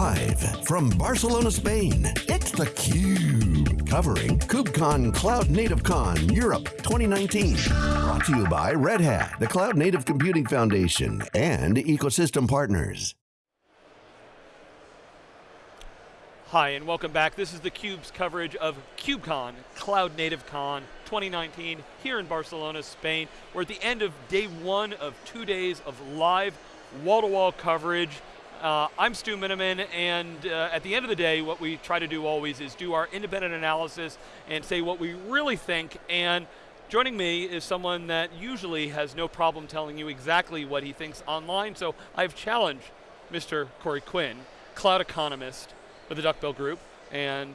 Live from Barcelona, Spain, it's theCUBE. Covering KubeCon Cloud Native Con Europe 2019. Brought to you by Red Hat, the Cloud Native Computing Foundation, and ecosystem partners. Hi and welcome back. This is theCUBE's coverage of KubeCon, Cloud Native Con 2019 here in Barcelona, Spain. We're at the end of day one of two days of live wall-to-wall -wall coverage. Uh, I'm Stu Miniman, and uh, at the end of the day, what we try to do always is do our independent analysis and say what we really think, and joining me is someone that usually has no problem telling you exactly what he thinks online, so I've challenged Mr. Corey Quinn, cloud economist, with the Duckbill Group and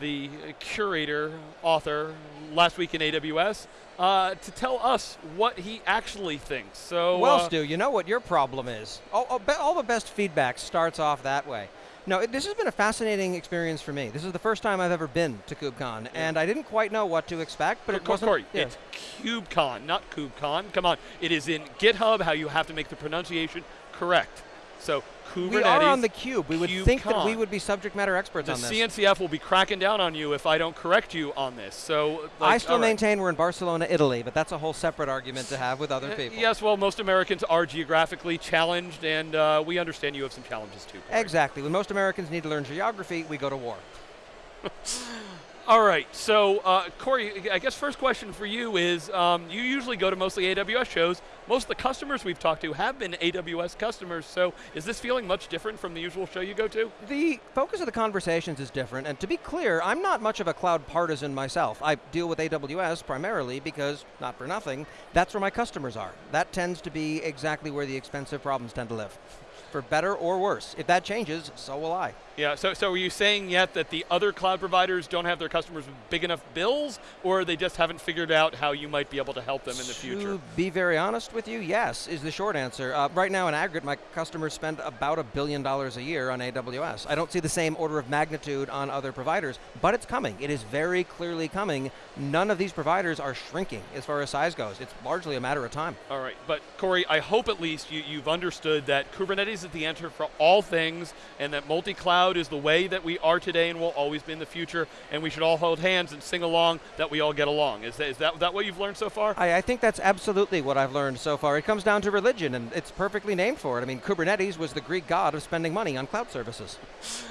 the curator, author, last week in AWS, uh, to tell us what he actually thinks. So, well, uh, Stu, you know what your problem is. All, all, all, the best feedback starts off that way. No, it, this has been a fascinating experience for me. This is the first time I've ever been to KubeCon, yeah. and I didn't quite know what to expect, but it wasn't. Corey, yeah. it's KubeCon, not KubeCon. Come on, it is in GitHub. How you have to make the pronunciation correct. So Kubernetes. We are on the cube. We would think that we would be subject matter experts the on this. The CNCF will be cracking down on you if I don't correct you on this. So like, I still maintain we're in Barcelona, Italy, but that's a whole separate argument to have with other uh, people. Yes, well, most Americans are geographically challenged, and uh, we understand you have some challenges too. Corey. Exactly. When most Americans need to learn geography, we go to war. All right, so uh, Corey, I guess first question for you is, um, you usually go to mostly AWS shows. Most of the customers we've talked to have been AWS customers, so is this feeling much different from the usual show you go to? The focus of the conversations is different, and to be clear, I'm not much of a cloud partisan myself. I deal with AWS primarily because, not for nothing, that's where my customers are. That tends to be exactly where the expensive problems tend to live for better or worse. If that changes, so will I. Yeah, so, so are you saying yet that the other cloud providers don't have their customers with big enough bills, or they just haven't figured out how you might be able to help them in the future? To be very honest with you, yes, is the short answer. Uh, right now in aggregate, my customers spend about a billion dollars a year on AWS. I don't see the same order of magnitude on other providers, but it's coming. It is very clearly coming. None of these providers are shrinking as far as size goes. It's largely a matter of time. All right, but Corey, I hope at least you, you've understood that Kubernetes is the answer for all things, and that multi-cloud is the way that we are today and will always be in the future, and we should all hold hands and sing along that we all get along. Is that, is that, that what you've learned so far? I, I think that's absolutely what I've learned so far. It comes down to religion, and it's perfectly named for it. I mean, Kubernetes was the Greek god of spending money on cloud services.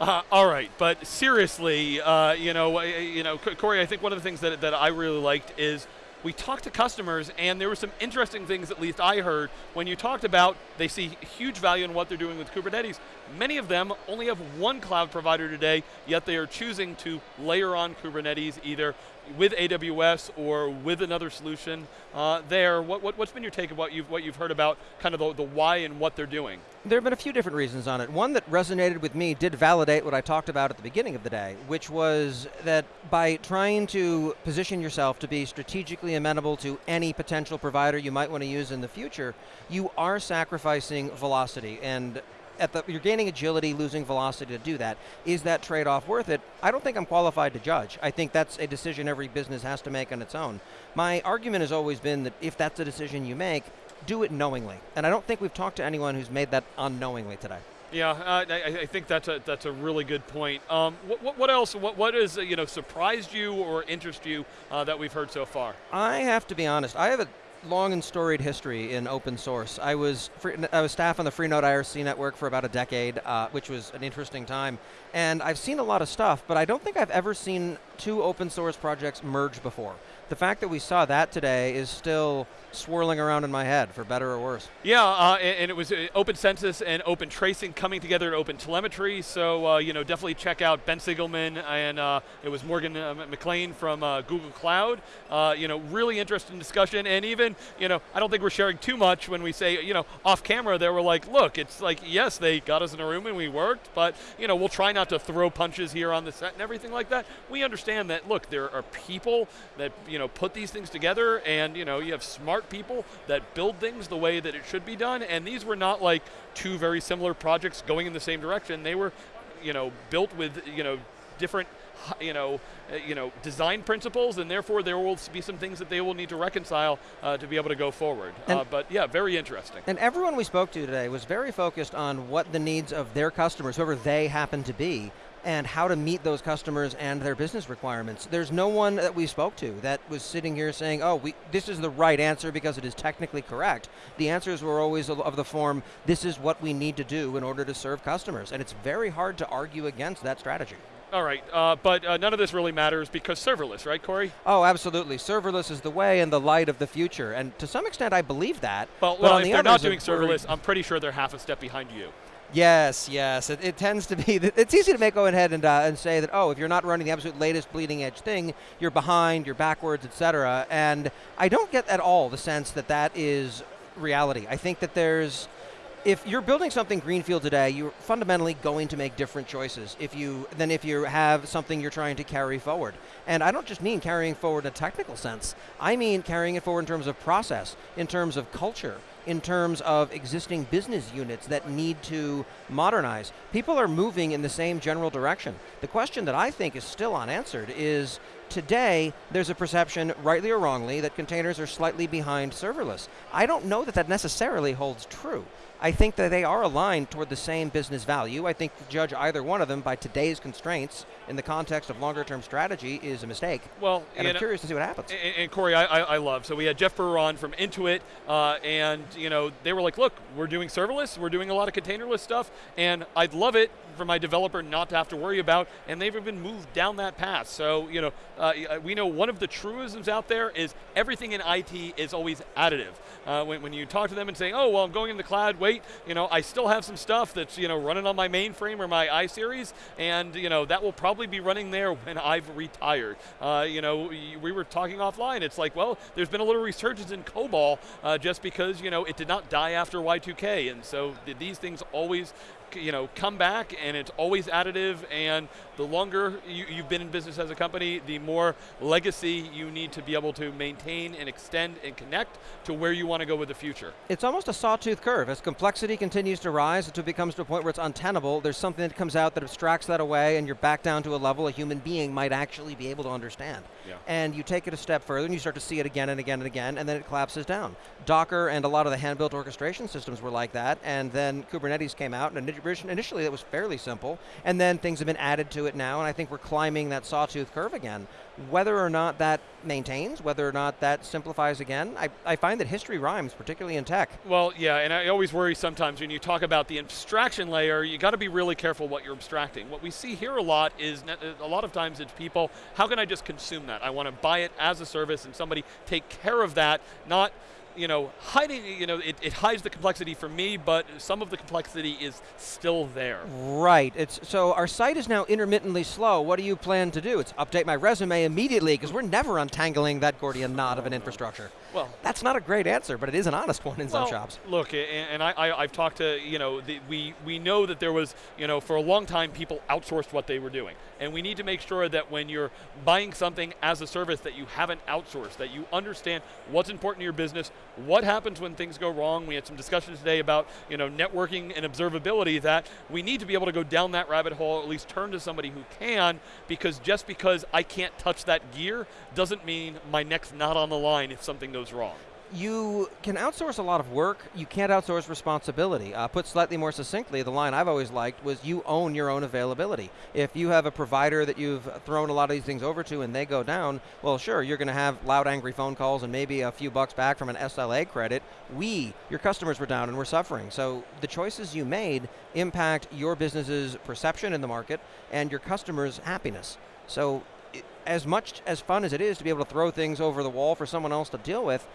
Uh, all right, but seriously, uh, you know, you know, Corey, I think one of the things that, that I really liked is we talked to customers and there were some interesting things, at least I heard, when you talked about they see huge value in what they're doing with Kubernetes. Many of them only have one cloud provider today, yet they are choosing to layer on Kubernetes either with AWS or with another solution uh, there. What, what, has been your take of what you've, what you've heard about kind of the, the why and what they're doing? There have been a few different reasons on it. One that resonated with me did validate what I talked about at the beginning of the day, which was that by trying to position yourself to be strategically amenable to any potential provider you might want to use in the future, you are sacrificing velocity. And at the, you're gaining agility, losing velocity to do that. Is that trade-off worth it? I don't think I'm qualified to judge. I think that's a decision every business has to make on its own. My argument has always been that if that's a decision you make, do it knowingly. And I don't think we've talked to anyone who's made that unknowingly today. Yeah, I, I, think that's a that's a really good point. Um, what, what, else? What what has you know surprised you or interest you uh, that we've heard so far? I have to be honest. I have a long and storied history in open source. I was free, I was staff on the Freenode IRC network for about a decade, uh, which was an interesting time. And I've seen a lot of stuff, but I don't think I've ever seen two open source projects merge before the fact that we saw that today is still swirling around in my head, for better or worse. Yeah, uh, and, and, it was uh, Open Census and Open Tracing coming together in Open Telemetry, so uh, you know definitely check out Ben Sigelman and uh, it was Morgan uh, McLean from uh, Google Cloud. you know, really interesting discussion, and even you know, I don't think we're sharing too much when we say you know off camera. They were like, look, it's like yes, they got us in a room and we worked, but you know, we'll try not to throw punches here on the set and everything like that. We understand that. Look, there are people that you know, put these things together and, you know, you have smart people that build things the way that it should be done, and these were not like two very similar projects going in the same direction. They were, you know, built with, you know, different you know, uh, you know, design principles, and therefore there will be some things that they will need to reconcile uh, to be able to go forward. Uh, but yeah, very interesting. And everyone we spoke to today was very focused on what the needs of their customers, whoever they happen to be, and how to meet those customers and their business requirements. There's no one that we spoke to that was sitting here saying, oh, we, this is the right answer because it is technically correct. The answers were always of the form, this is what we need to do in order to serve customers. And it's very hard to argue against that strategy. All right, uh, but uh, none of this really matters because serverless, right, Corey? Oh, absolutely. Serverless is the way and the light of the future, and to some extent, I believe that. Well, well if the they're not doing serverless, I'm pretty sure they're half a step behind you. Yes, yes. It, it, tends to be, it's easy to make go ahead and, uh, and say that, oh, if you're not running the absolute latest bleeding edge thing, you're behind, you're backwards, etc. And I don't get at all the sense that that is reality. I think that there's, if you're building something greenfield today, you're fundamentally going to make different choices if you than if you have something you're trying to carry forward. And I don't just mean carrying forward in a technical sense. I mean carrying it forward in terms of process, in terms of culture, in terms of existing business units that need to modernize. People are moving in the same general direction. The question that I think is still unanswered is today there's a perception, rightly or wrongly, that containers are slightly behind serverless. I don't know that that necessarily holds true. I think that they are aligned toward the same business value. I think to judge either one of them by today's constraints in the context of longer term strategy is a mistake. Well, and I'm know, curious to see what happens. And, and Corey, I, I, love. So we had Jeff Brewer from Intuit, uh, and you know they were like, look, we're doing serverless, we're doing a lot of containerless stuff, and I'd love it for my developer not to have to worry about, and they've even moved down that path. So, you know, uh, we know one of the truisms out there is everything in IT is always additive. Uh, when, when you talk to them and say, oh, well, I'm going in the cloud, wait, you know, I still have some stuff that's, you know, running on my mainframe or my iSeries, and, you know, that will probably be running there when I've retired. Uh, you know, we were talking offline, it's like, well, there's been a little resurgence in COBOL uh, just because, you know, it did not die after Y2K, and so these things always you know, come back and it's always additive and the longer you, have been in business as a company, the more legacy you need to be able to maintain and extend and connect to where you want to go with the future. It's almost a sawtooth curve. As complexity continues to rise until it becomes to a point where it's untenable, there's something that comes out that abstracts that away and you're back down to a level a human being might actually be able to understand. Yeah. And you take it a step further and you start to see it again and again and again and then it collapses down. Docker and a lot of the hand-built orchestration systems were like that and then Kubernetes came out and initially that was fairly simple and then things have been added to it now and I think we're climbing that sawtooth curve again. Whether or not that maintains, whether or not that simplifies again, I, I find that history rhymes, particularly in tech. Well, yeah, and I always worry sometimes when you talk about the abstraction layer, you got to be really careful what you're abstracting. What we see here a lot is, a lot of times it's people, how can I just consume that? I want to buy it as a service and somebody take care of that, not you know, hiding, you know, it, it hides the complexity for me, but some of the complexity is still there. Right. It's so our site is now intermittently slow. What do you plan to do? It's update my resume immediately because we're never untangling that Gordian knot of an infrastructure. Well, that's not a great answer, but it is an honest one in well, some shops. Look, and, I, I, have talked to, you know, the, we, we know that there was, you know, for a long time people outsourced what they were doing. And we need to make sure that when you're buying something as a service that you haven't outsourced, that you understand what's important to your business, what happens when things go wrong. We had some discussions today about, you know, networking and observability that we need to be able to go down that rabbit hole, at least turn to somebody who can, because just because I can't touch that gear doesn't mean my neck's not on the line if something goes goes wrong? You can outsource a lot of work. You can't outsource responsibility. Uh, put slightly more succinctly, the line I've always liked was you own your own availability. If you have a provider that you've thrown a lot of these things over to and they go down, well, sure, you're going to have loud, angry phone calls and maybe a few bucks back from an SLA credit. We, your customers, were down and we're suffering. So the choices you made impact your business's perception in the market and your customers' happiness. So as much as fun as it is to be able to throw things over the wall for someone else to deal with,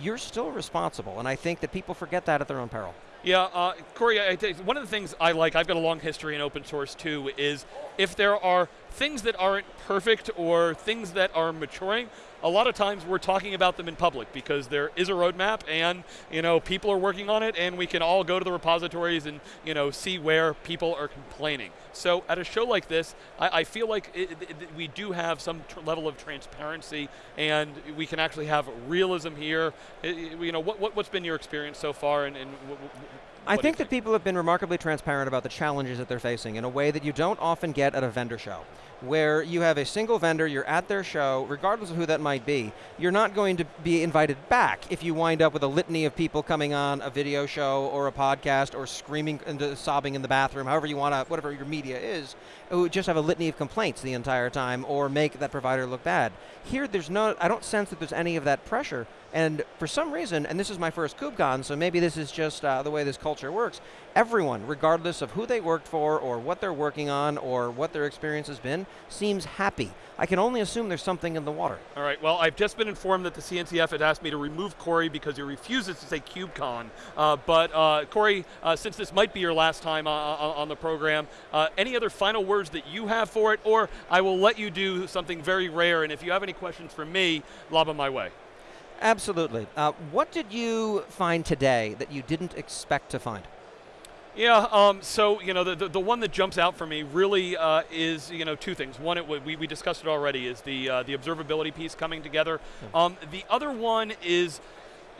you're still responsible. And I think that people forget that at their own peril. Yeah, uh, Corey, one of the things I like, I've got a long history in open source too, is if there are things that aren't perfect or things that are maturing, a lot of times we're talking about them in public because there is a roadmap and you know people are working on it and we can all go to the repositories and you know see where people are complaining. So at a show like this, I, I feel like it, it, we do have some level of transparency and we can actually have realism here. It, you know, what, what, has been your experience so far and, and I What do you think that people have been remarkably transparent about the challenges that they're facing in a way that you don't often get at a vendor show, where you have a single vendor, you're at their show, regardless of who that might be. You're not going to be invited back if you wind up with a litany of people coming on a video show or a podcast or screaming and sobbing in the bathroom, however you want to, whatever your media is, who just have a litany of complaints the entire time or make that provider look bad. Here, there's no, I don't sense that there's any of that pressure. And for some reason, and this is my first KubeCon, so maybe this is just uh, the way this culture works, everyone, regardless of who they worked for or what they're working on or what their experience has been, seems happy. I can only assume there's something in the water. All right, well, I've just been informed that the CNCF had asked me to remove Corey because he refuses to say KubeCon. Uh, but uh, Corey, uh, since this might be your last time uh, uh, on the program, uh, any other final words that you have for it? Or I will let you do something very rare, and if you have any questions for me, lob them my way. Absolutely. Uh, what did you find today that you didn't expect to find? Yeah, um, so you know the, the, the one that jumps out for me really uh, is you know two things. One, it, we, we discussed it already, is the uh, the observability piece coming together. Um, the other one is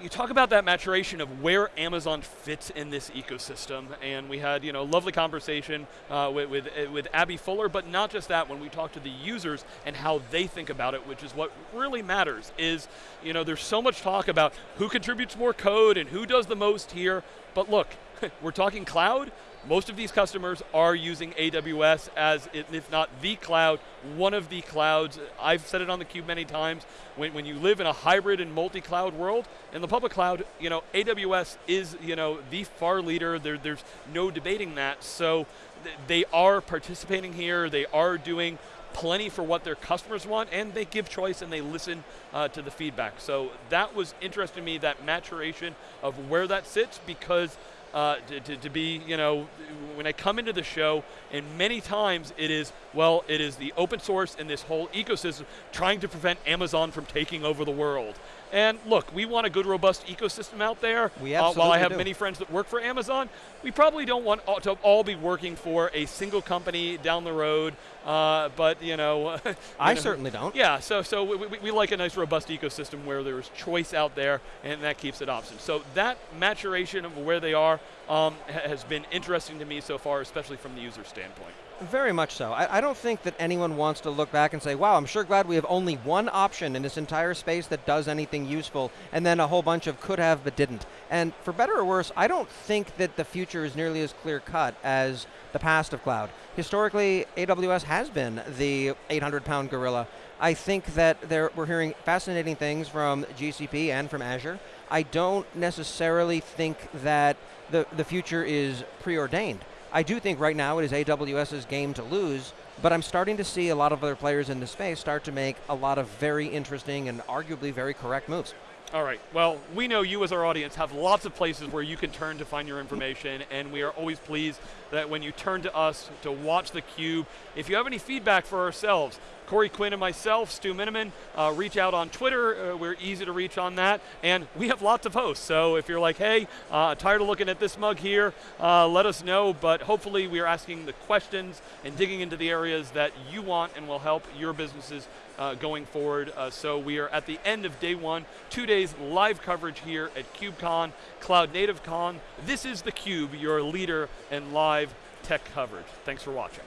you talk about that maturation of where Amazon fits in this ecosystem, and we had you know lovely conversation uh, with, with uh, with Abby Fuller, but not just that. When we talk to the users and how they think about it, which is what really matters, is you know there's so much talk about who contributes more code and who does the most here, but look, we're talking cloud. Most of these customers are using AWS as, if not the cloud, one of the clouds. I've said it on the cube many times. When, when you live in a hybrid and multi-cloud world, in the public cloud, you know, AWS is, you know, the far leader. There, there's no debating that. So th they are participating here. They are doing plenty for what their customers want, and they give choice and they listen uh, to the feedback. So that was interesting to me, that maturation of where that sits, because uh, to, to, to, be, you know, when I come into the show, and many times it is, well, it is the open source and this whole ecosystem trying to prevent Amazon from taking over the world. And look, we want a good, robust ecosystem out there. We absolutely uh, While I have do. many friends that work for Amazon, we probably don't want all, to all be working for a single company down the road. Uh, but you know, you I know, certainly don't. Yeah, so so we, we, we, like a nice, robust ecosystem where there's choice out there, and that keeps it option. So that maturation of where they are um, has been interesting to me so far, especially from the user standpoint. Very much so. I, I, don't think that anyone wants to look back and say, wow, I'm sure glad we have only one option in this entire space that does anything useful, and then a whole bunch of could have but didn't. And for better or worse, I don't think that the future is nearly as clear cut as the past of cloud. Historically, AWS has been the 800 pound gorilla. I think that there, we're hearing fascinating things from GCP and from Azure. I don't necessarily think that the, the future is preordained. I do think right now it is AWS's game to lose, but I'm starting to see a lot of other players in the space start to make a lot of very interesting and arguably very correct moves. All right. Well, we know you as our audience have lots of places where you can turn to find your information, and we are always pleased that when you turn to us to watch theCUBE, if you have any feedback for ourselves, Corey Quinn and myself, Stu Miniman, uh, reach out on Twitter. Uh, we're easy to reach on that. And we have lots of hosts. So if you're like, hey, uh, tired of looking at this mug here, uh, let us know. But hopefully we are asking the questions and digging into the areas that you want and will help your businesses uh, going forward. Uh, so we are at the end of day one, two days live coverage here at KubeCon, Cloud Native Con. This is theCUBE, your leader in live tech coverage. Thanks for watching.